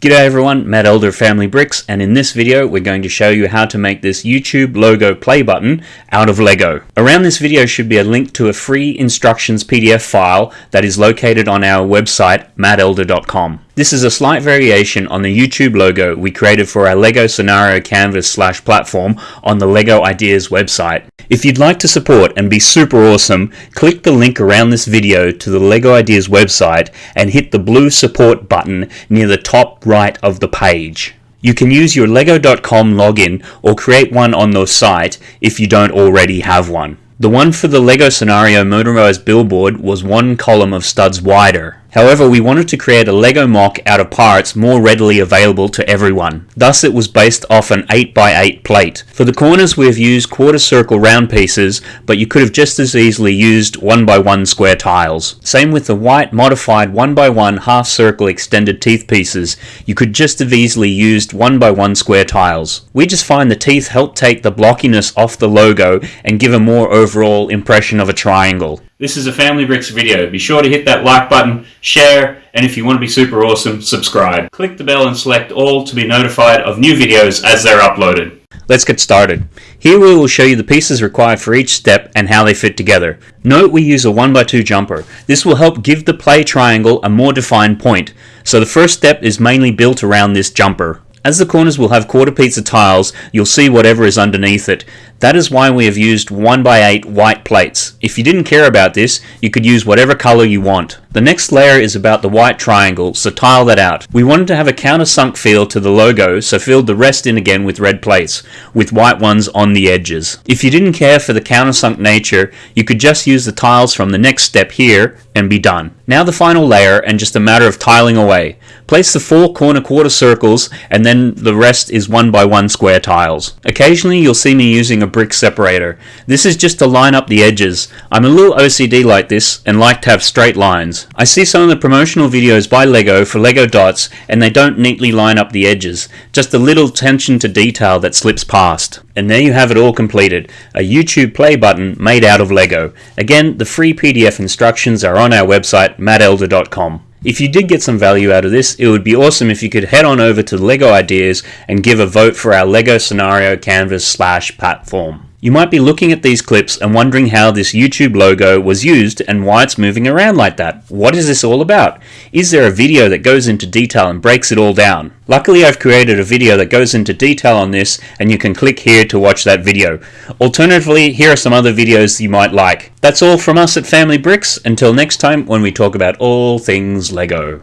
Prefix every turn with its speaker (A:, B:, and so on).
A: G'day everyone, Matt Elder Family Bricks, and in this video we're going to show you how to make this YouTube logo play button out of Lego. Around this video should be a link to a free instructions PDF file that is located on our website, mattelder.com. This is a slight variation on the YouTube logo we created for our LEGO Scenario Canvas slash platform on the LEGO Ideas website. If you'd like to support and be super awesome, click the link around this video to the LEGO Ideas website and hit the blue support button near the top right of the page. You can use your lego.com login or create one on the site if you don't already have one. The one for the LEGO Scenario motorized billboard was one column of studs wider. However, we wanted to create a LEGO MOC out of parts more readily available to everyone. Thus it was based off an 8x8 plate. For the corners we have used quarter circle round pieces, but you could have just as easily used 1x1 square tiles. Same with the white modified 1x1 half circle extended teeth pieces, you could just have easily used 1x1 square tiles. We just find the teeth help take the blockiness off the logo and give a more overall impression of a triangle. This is a Family Bricks video. Be sure to hit that like button, share, and if you want to be super awesome, subscribe. Click the bell and select all to be notified of new videos as they're uploaded. Let's get started. Here we will show you the pieces required for each step and how they fit together. Note we use a 1x2 jumper. This will help give the play triangle a more defined point. So the first step is mainly built around this jumper. As the corners will have quarter pizza tiles, you'll see whatever is underneath it. That is why we have used 1x8 white plates. If you didn't care about this, you could use whatever color you want. The next layer is about the white triangle, so tile that out. We wanted to have a countersunk feel to the logo, so filled the rest in again with red plates, with white ones on the edges. If you didn't care for the countersunk nature, you could just use the tiles from the next step here and be done. Now the final layer and just a matter of tiling away. Place the four corner quarter circles and then the rest is one by one square tiles. Occasionally you'll see me using a brick separator. This is just to line up the edges. I'm a little OCD like this and like to have straight lines. I see some of the promotional videos by LEGO for LEGO dots and they don't neatly line up the edges. Just a little attention to detail that slips past. And there you have it all completed. A YouTube play button made out of LEGO. Again, the free PDF instructions are on our website mattelder.com. If you did get some value out of this, it would be awesome if you could head on over to LEGO Ideas and give a vote for our LEGO Scenario Canvas slash platform. You might be looking at these clips and wondering how this YouTube logo was used and why it's moving around like that. What is this all about? Is there a video that goes into detail and breaks it all down? Luckily I've created a video that goes into detail on this and you can click here to watch that video. Alternatively, here are some other videos you might like. That's all from us at Family Bricks. Until next time when we talk about all things LEGO.